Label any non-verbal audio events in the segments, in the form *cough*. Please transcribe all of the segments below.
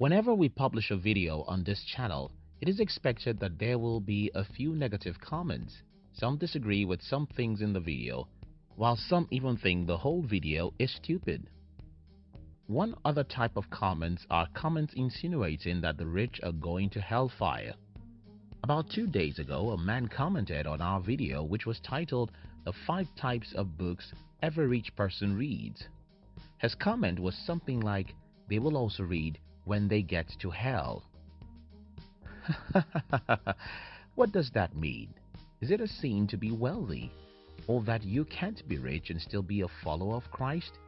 Whenever we publish a video on this channel, it is expected that there will be a few negative comments. Some disagree with some things in the video, while some even think the whole video is stupid. One other type of comments are comments insinuating that the rich are going to hellfire. About two days ago, a man commented on our video which was titled The 5 Types of Books Every Rich Person Reads. His comment was something like, they will also read when they get to hell. *laughs* what does that mean? Is it a sin to be wealthy? Or that you can't be rich and still be a follower of Christ?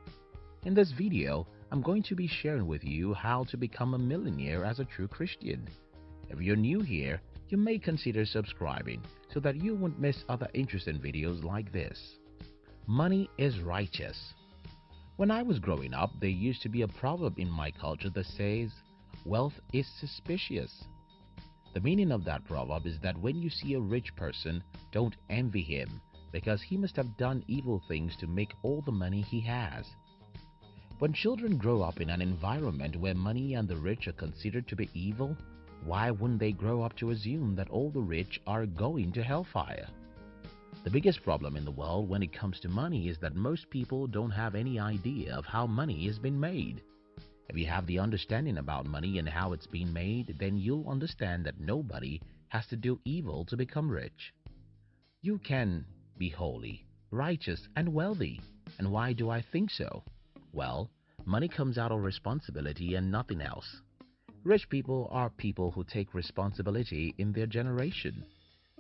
In this video, I'm going to be sharing with you how to become a millionaire as a true Christian. If you're new here, you may consider subscribing so that you won't miss other interesting videos like this. Money is righteous. When I was growing up, there used to be a proverb in my culture that says, wealth is suspicious. The meaning of that proverb is that when you see a rich person, don't envy him because he must have done evil things to make all the money he has. When children grow up in an environment where money and the rich are considered to be evil, why wouldn't they grow up to assume that all the rich are going to hellfire? The biggest problem in the world when it comes to money is that most people don't have any idea of how money has been made. If you have the understanding about money and how it's been made, then you'll understand that nobody has to do evil to become rich. You can be holy, righteous, and wealthy. And why do I think so? Well, money comes out of responsibility and nothing else. Rich people are people who take responsibility in their generation.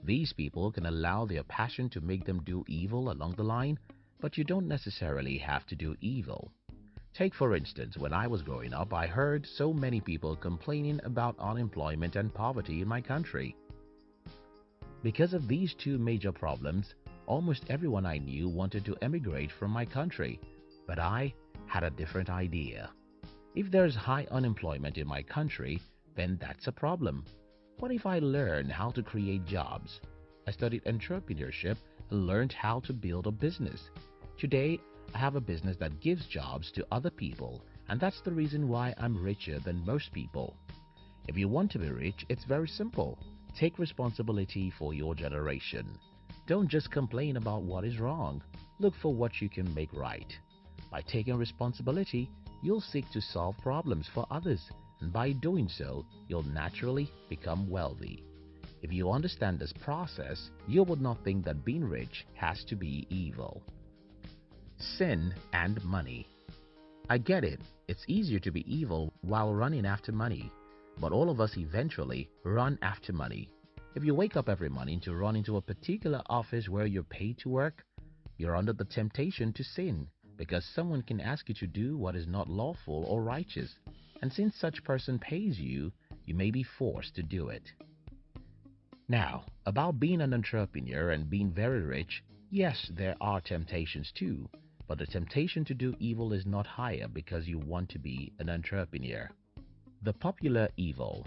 These people can allow their passion to make them do evil along the line, but you don't necessarily have to do evil. Take for instance, when I was growing up, I heard so many people complaining about unemployment and poverty in my country. Because of these two major problems, almost everyone I knew wanted to emigrate from my country, but I had a different idea. If there's high unemployment in my country, then that's a problem. What if I learn how to create jobs? I studied entrepreneurship and learned how to build a business. Today, I have a business that gives jobs to other people and that's the reason why I'm richer than most people. If you want to be rich, it's very simple. Take responsibility for your generation. Don't just complain about what is wrong. Look for what you can make right. By taking responsibility, you'll seek to solve problems for others and by doing so, you'll naturally become wealthy. If you understand this process, you would not think that being rich has to be evil. Sin and money. I get it, it's easier to be evil while running after money, but all of us eventually run after money. If you wake up every morning to run into a particular office where you're paid to work, you're under the temptation to sin because someone can ask you to do what is not lawful or righteous and since such person pays you, you may be forced to do it. Now, about being an entrepreneur and being very rich, yes, there are temptations too, but the temptation to do evil is not higher because you want to be an entrepreneur. The popular evil.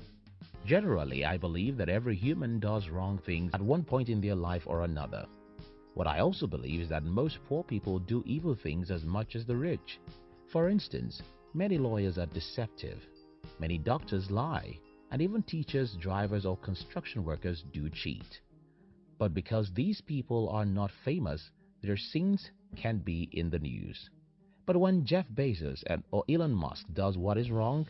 Generally, I believe that every human does wrong things at one point in their life or another. What I also believe is that most poor people do evil things as much as the rich. For instance, Many lawyers are deceptive. Many doctors lie. And even teachers, drivers, or construction workers do cheat. But because these people are not famous, their sins can't be in the news. But when Jeff Bezos and, or Elon Musk does what is wrong,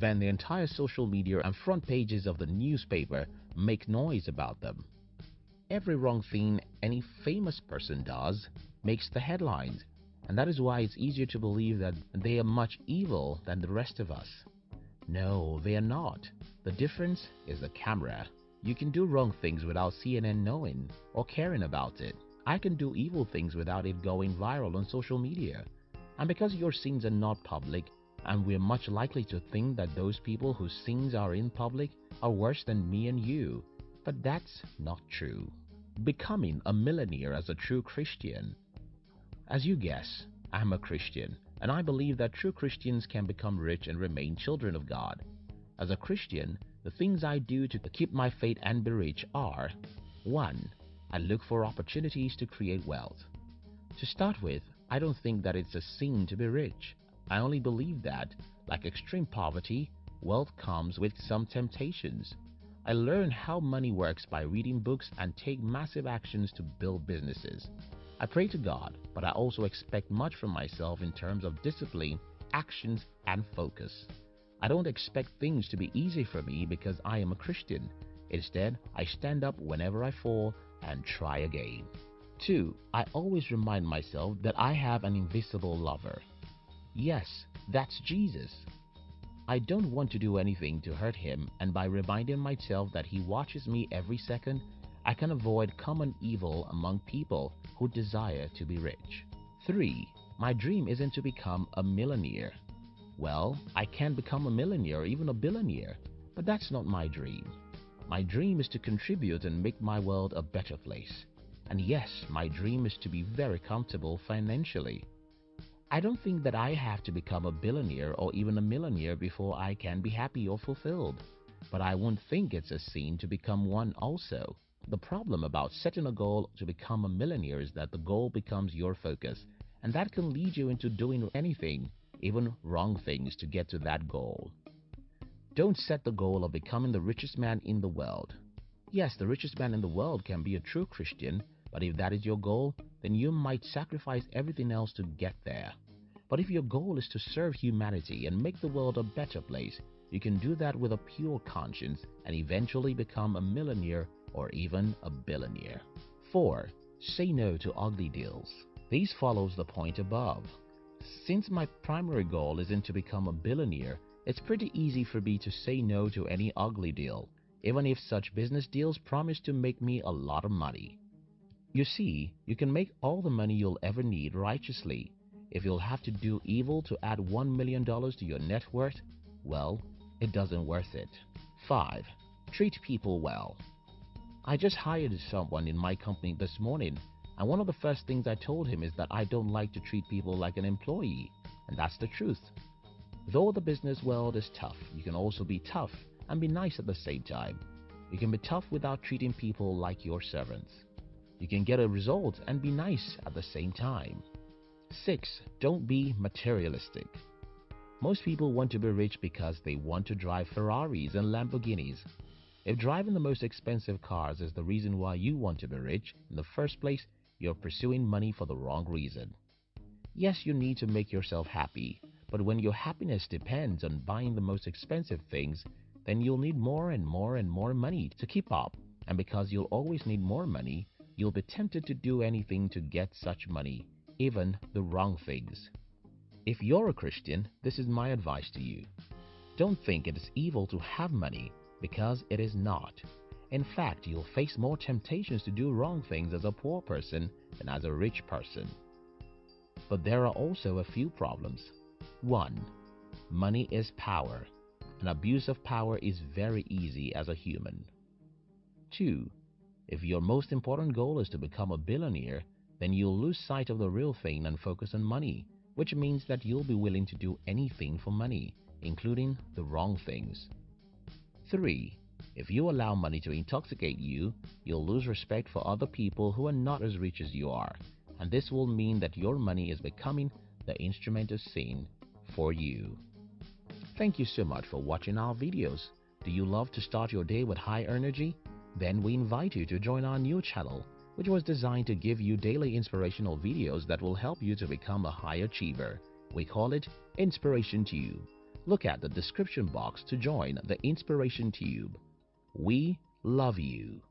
then the entire social media and front pages of the newspaper make noise about them. Every wrong thing any famous person does makes the headlines and that is why it's easier to believe that they are much evil than the rest of us. No, they are not. The difference is the camera. You can do wrong things without CNN knowing or caring about it. I can do evil things without it going viral on social media. And because your sins are not public, and we're much likely to think that those people whose sins are in public are worse than me and you. But that's not true. Becoming a millionaire as a true Christian as you guess, I'm a Christian, and I believe that true Christians can become rich and remain children of God. As a Christian, the things I do to keep my faith and be rich are 1. I look for opportunities to create wealth. To start with, I don't think that it's a sin to be rich. I only believe that, like extreme poverty, wealth comes with some temptations. I learn how money works by reading books and take massive actions to build businesses. I pray to God, but I also expect much from myself in terms of discipline, actions, and focus. I don't expect things to be easy for me because I am a Christian. Instead, I stand up whenever I fall and try again. 2. I always remind myself that I have an invisible lover. Yes, that's Jesus. I don't want to do anything to hurt him and by reminding myself that he watches me every second, I can avoid common evil among people who desire to be rich. 3. My dream isn't to become a millionaire. Well, I can become a millionaire or even a billionaire, but that's not my dream. My dream is to contribute and make my world a better place. And yes, my dream is to be very comfortable financially. I don't think that I have to become a billionaire or even a millionaire before I can be happy or fulfilled. But I won't think it's a sin to become one also. The problem about setting a goal to become a millionaire is that the goal becomes your focus, and that can lead you into doing anything, even wrong things, to get to that goal. Don't set the goal of becoming the richest man in the world. Yes, the richest man in the world can be a true Christian, but if that is your goal, then you might sacrifice everything else to get there. But if your goal is to serve humanity and make the world a better place, you can do that with a pure conscience and eventually become a millionaire or even a billionaire. 4. Say no to ugly deals. This follows the point above. Since my primary goal isn't to become a billionaire, it's pretty easy for me to say no to any ugly deal, even if such business deals promise to make me a lot of money. You see, you can make all the money you'll ever need righteously. If you'll have to do evil to add $1 million to your net worth, well, it doesn't worth it. 5. Treat people well. I just hired someone in my company this morning, and one of the first things I told him is that I don't like to treat people like an employee, and that's the truth. Though the business world is tough, you can also be tough and be nice at the same time. You can be tough without treating people like your servants. You can get a result and be nice at the same time. 6. Don't be materialistic. Most people want to be rich because they want to drive Ferraris and Lamborghinis. If driving the most expensive cars is the reason why you want to be rich, in the first place, you're pursuing money for the wrong reason. Yes, you need to make yourself happy, but when your happiness depends on buying the most expensive things, then you'll need more and more and more money to keep up. And because you'll always need more money, you'll be tempted to do anything to get such money, even the wrong things. If you're a Christian, this is my advice to you. Don't think it is evil to have money, because it is not. In fact, you'll face more temptations to do wrong things as a poor person than as a rich person. But there are also a few problems. 1. Money is power. An abuse of power is very easy as a human. 2. If your most important goal is to become a billionaire, then you'll lose sight of the real thing and focus on money, which means that you'll be willing to do anything for money, including the wrong things. 3. If you allow money to intoxicate you, you'll lose respect for other people who are not as rich as you are, and this will mean that your money is becoming the instrument of sin for you. Thank you so much for watching our videos. Do you love to start your day with high energy? Then we invite you to join our new channel, which was designed to give you daily inspirational videos that will help you to become a high achiever. We call it Inspiration Tube. Look at the description box to join the Inspiration Tube. We love you.